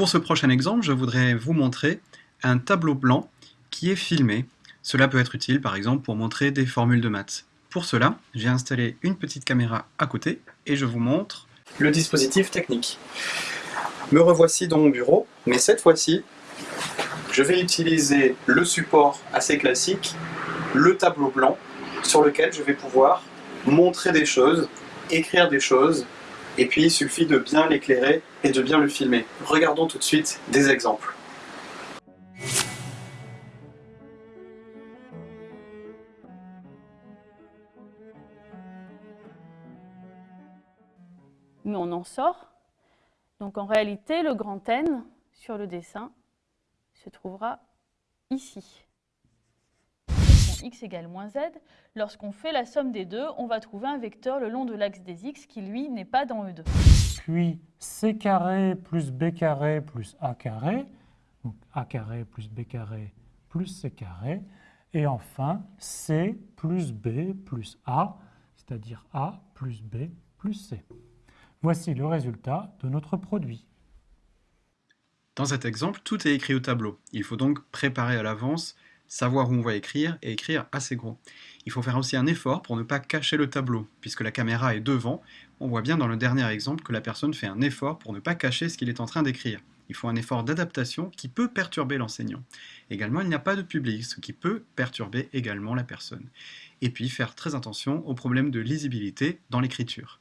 Pour ce prochain exemple, je voudrais vous montrer un tableau blanc qui est filmé. Cela peut être utile par exemple pour montrer des formules de maths. Pour cela, j'ai installé une petite caméra à côté et je vous montre le dispositif technique. Me revoici dans mon bureau, mais cette fois-ci, je vais utiliser le support assez classique, le tableau blanc, sur lequel je vais pouvoir montrer des choses, écrire des choses, et puis il suffit de bien l'éclairer et de bien le filmer. Regardons tout de suite des exemples. Mais on en sort. Donc en réalité, le grand N sur le dessin se trouvera ici x égale moins z, lorsqu'on fait la somme des deux, on va trouver un vecteur le long de l'axe des x qui, lui, n'est pas dans E2. Puis c carré plus b carré plus a carré, donc a carré plus b carré plus c carré, et enfin c plus b plus a, c'est-à-dire a plus b plus c. Voici le résultat de notre produit. Dans cet exemple, tout est écrit au tableau. Il faut donc préparer à l'avance savoir où on va écrire et écrire assez gros. Il faut faire aussi un effort pour ne pas cacher le tableau, puisque la caméra est devant. On voit bien dans le dernier exemple que la personne fait un effort pour ne pas cacher ce qu'il est en train d'écrire. Il faut un effort d'adaptation qui peut perturber l'enseignant. Également, il n'y a pas de public, ce qui peut perturber également la personne. Et puis, faire très attention aux problèmes de lisibilité dans l'écriture.